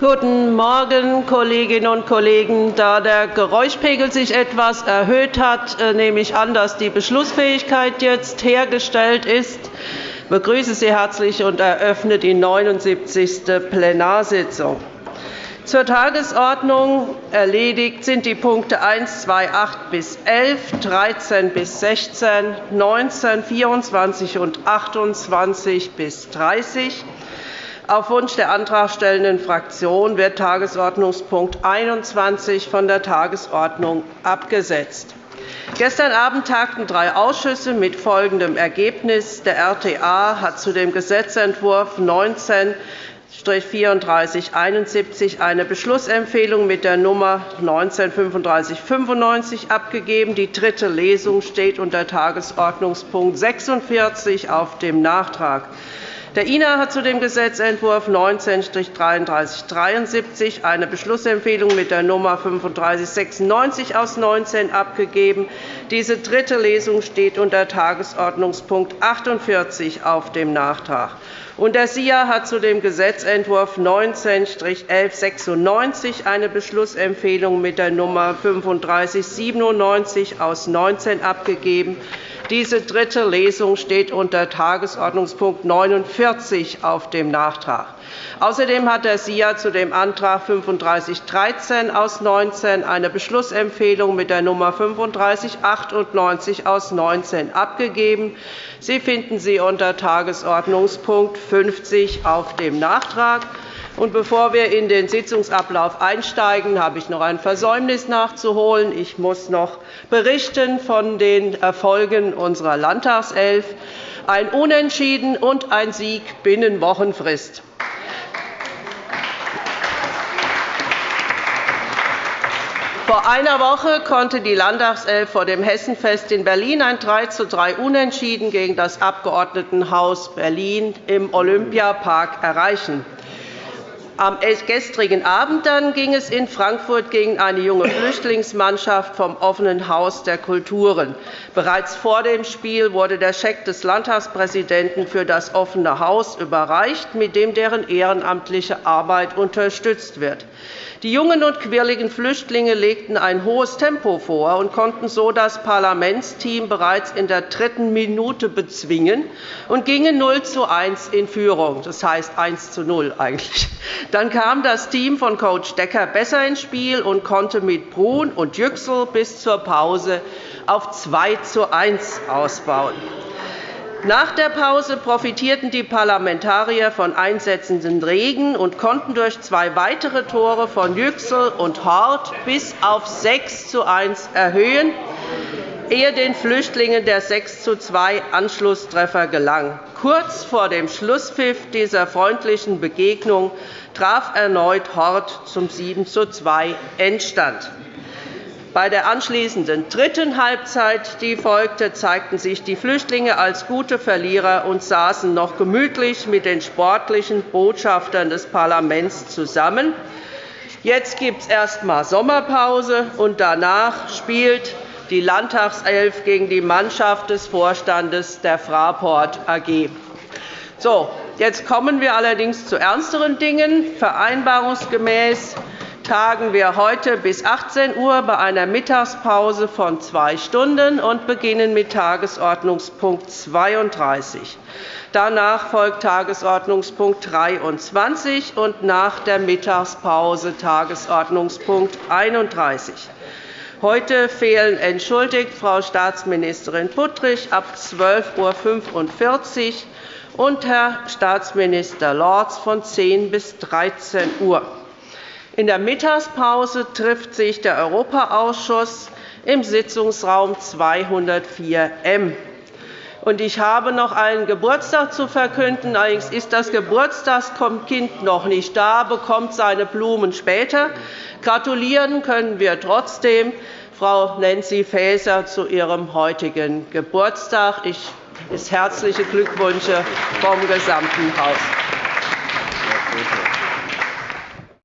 Guten Morgen, Kolleginnen und Kollegen. Da der Geräuschpegel sich etwas erhöht hat, äh, nehme ich an, dass die Beschlussfähigkeit jetzt hergestellt ist. Ich begrüße Sie herzlich und eröffne die 79. Plenarsitzung. Zur Tagesordnung erledigt sind die Punkte 1, 2, 8 bis 11, 13 bis 16, 19, 24 und 28 bis 30. Auf Wunsch der antragstellenden Fraktion wird Tagesordnungspunkt 21 von der Tagesordnung abgesetzt. Gestern Abend tagten drei Ausschüsse mit folgendem Ergebnis. Der RTA hat zu dem Gesetzentwurf 19 3471 eine Beschlussempfehlung mit der Nummer 193595 abgegeben. Die dritte Lesung steht unter Tagesordnungspunkt 46 auf dem Nachtrag. Der INA hat zu dem Gesetzentwurf 19-3373 eine Beschlussempfehlung mit der Nummer 3596 aus 19 abgegeben. Diese dritte Lesung steht unter Tagesordnungspunkt 48 auf dem Nachtrag. Und der SIA hat zu dem Gesetzentwurf 19-1196 eine Beschlussempfehlung mit der Nummer 3597 aus 19 abgegeben. Diese dritte Lesung steht unter Tagesordnungspunkt 49 auf dem Nachtrag. Außerdem hat der SIA zu dem Antrag 3513 aus 19 eine Beschlussempfehlung mit der Nummer 3598 aus 19 abgegeben. Sie finden sie unter Tagesordnungspunkt 50 auf dem Nachtrag. Und bevor wir in den Sitzungsablauf einsteigen, habe ich noch ein Versäumnis nachzuholen. Ich muss noch berichten von den Erfolgen unserer Landtagself. Ein Unentschieden und ein Sieg binnen Wochenfrist. Vor einer Woche konnte die Landtagself vor dem Hessenfest in Berlin ein 3 zu 3 Unentschieden gegen das Abgeordnetenhaus Berlin im Olympiapark erreichen. Am gestrigen Abend dann ging es in Frankfurt gegen eine junge Flüchtlingsmannschaft vom Offenen Haus der Kulturen. Bereits vor dem Spiel wurde der Scheck des Landtagspräsidenten für das Offene Haus überreicht, mit dem deren ehrenamtliche Arbeit unterstützt wird. Die jungen und quirligen Flüchtlinge legten ein hohes Tempo vor und konnten so das Parlamentsteam bereits in der dritten Minute bezwingen und gingen 0 zu 1 in Führung. Das heißt 1 zu 0 eigentlich. Dann kam das Team von Coach Decker besser ins Spiel und konnte mit Brun und Yüksel bis zur Pause auf 2 zu 1 ausbauen. Nach der Pause profitierten die Parlamentarier von einsetzenden Regen und konnten durch zwei weitere Tore von Yüksel und Hort bis auf 6 zu 1 erhöhen, ehe den Flüchtlingen der 6 zu 2 Anschlusstreffer gelang. Kurz vor dem Schlusspfiff dieser freundlichen Begegnung traf erneut Hort zum 7 zu 2 Endstand. Bei der anschließenden dritten Halbzeit, die folgte, zeigten sich die Flüchtlinge als gute Verlierer und saßen noch gemütlich mit den sportlichen Botschaftern des Parlaments zusammen. Jetzt gibt es erst einmal Sommerpause, und danach spielt die Landtagself gegen die Mannschaft des Vorstandes der Fraport AG. So, jetzt kommen wir allerdings zu ernsteren Dingen. Vereinbarungsgemäß tagen wir heute bis 18 Uhr bei einer Mittagspause von zwei Stunden und beginnen mit Tagesordnungspunkt 32. Danach folgt Tagesordnungspunkt 23 und nach der Mittagspause Tagesordnungspunkt 31. Heute fehlen entschuldigt Frau Staatsministerin Puttrich ab 12.45 Uhr und Herr Staatsminister Lorz von 10 bis 13 Uhr. In der Mittagspause trifft sich der Europaausschuss im Sitzungsraum 204 M. Ich habe noch einen Geburtstag zu verkünden. Allerdings ist das Geburtstagskind noch nicht da, bekommt seine Blumen später. Gratulieren können wir trotzdem Frau Nancy Faeser zu ihrem heutigen Geburtstag. Ich herzliche Glückwünsche vom gesamten Haus.